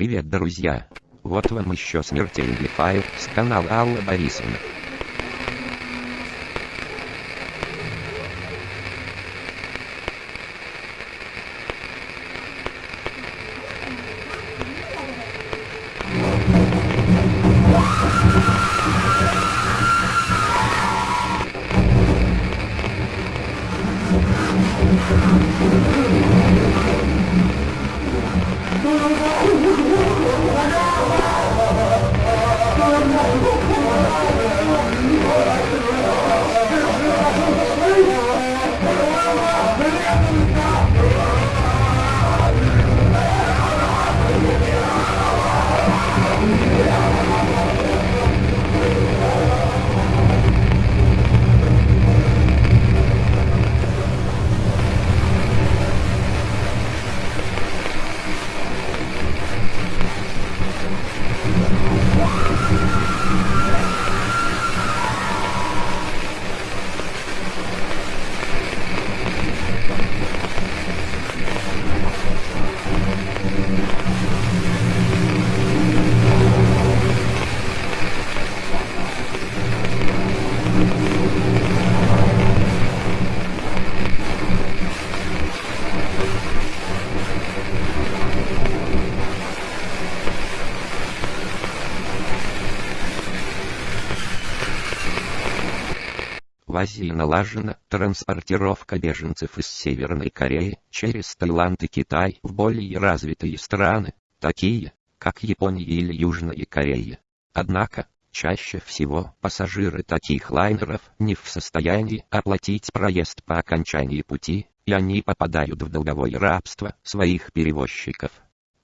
Привет, друзья! Вот вам еще смертельный файл с канала Алла Борисовна. Oh, В Азии налажена транспортировка беженцев из Северной Кореи через Таиланд и Китай в более развитые страны, такие как Япония или Южная Корея. Однако, чаще всего пассажиры таких лайнеров не в состоянии оплатить проезд по окончании пути, и они попадают в долговое рабство своих перевозчиков.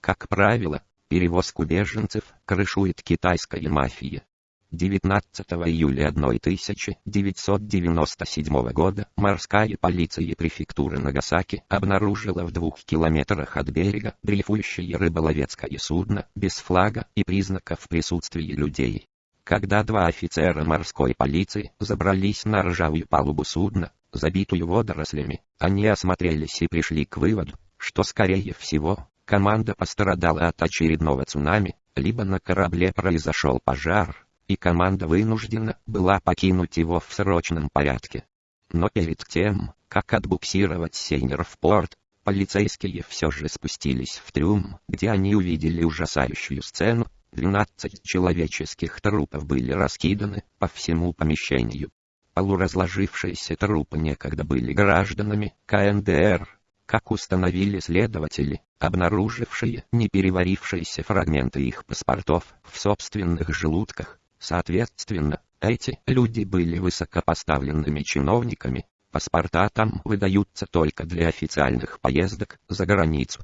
Как правило, перевозку беженцев крышует китайская мафия. 19 июля 1997 года морская полиция префектуры Нагасаки обнаружила в двух километрах от берега дрейфующее рыболовецкое судно без флага и признаков присутствия людей. Когда два офицера морской полиции забрались на ржавую палубу судна, забитую водорослями, они осмотрелись и пришли к выводу, что скорее всего, команда пострадала от очередного цунами, либо на корабле произошел пожар, и команда вынуждена была покинуть его в срочном порядке. Но перед тем, как отбуксировать сейнер в порт, полицейские все же спустились в трюм, где они увидели ужасающую сцену, 12 человеческих трупов были раскиданы по всему помещению. Полуразложившиеся трупы некогда были гражданами КНДР, как установили следователи, обнаружившие непереварившиеся фрагменты их паспортов в собственных желудках, Соответственно, эти люди были высокопоставленными чиновниками, паспорта там выдаются только для официальных поездок за границу.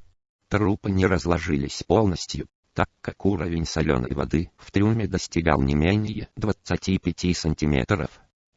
Трупы не разложились полностью, так как уровень соленой воды в трюме достигал не менее 25 сантиметров.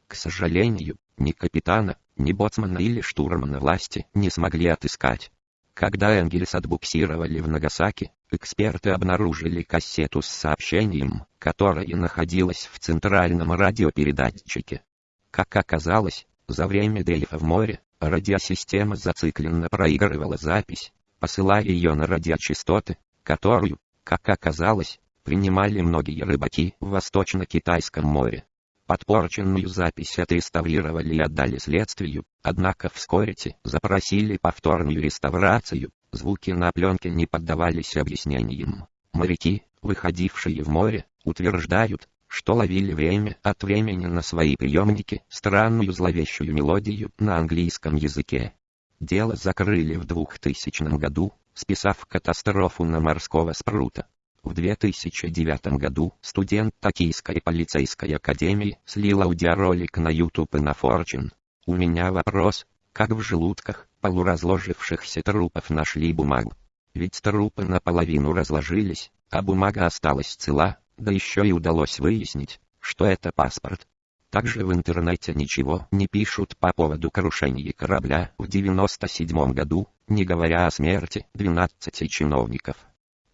К сожалению, ни капитана, ни боцмана или штурмана власти не смогли отыскать. Когда Энгельс отбуксировали в Нагасаки, эксперты обнаружили кассету с сообщением, которое находилось в центральном радиопередатчике. Как оказалось, за время дрейфа в море, радиосистема зацикленно проигрывала запись, посылая ее на радиочастоты, которую, как оказалось, принимали многие рыбаки в Восточно-Китайском море. Подпорченную запись отреставрировали и отдали следствию, однако вскоре те запросили повторную реставрацию, звуки на пленке не поддавались объяснениям. Моряки, выходившие в море, утверждают, что ловили время от времени на свои приемники странную зловещую мелодию на английском языке. Дело закрыли в 2000 году, списав катастрофу на морского спрута. В 2009 году студент Токийской полицейской академии слил аудиоролик на YouTube и на Fortune. У меня вопрос, как в желудках полуразложившихся трупов нашли бумагу? Ведь трупы наполовину разложились, а бумага осталась цела, да еще и удалось выяснить, что это паспорт. Также в интернете ничего не пишут по поводу крушения корабля в 97 году, не говоря о смерти 12 чиновников.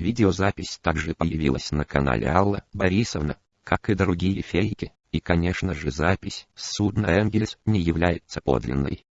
Видеозапись также появилась на канале Алла Борисовна, как и другие фейки, и конечно же запись с судна Энгельс не является подлинной.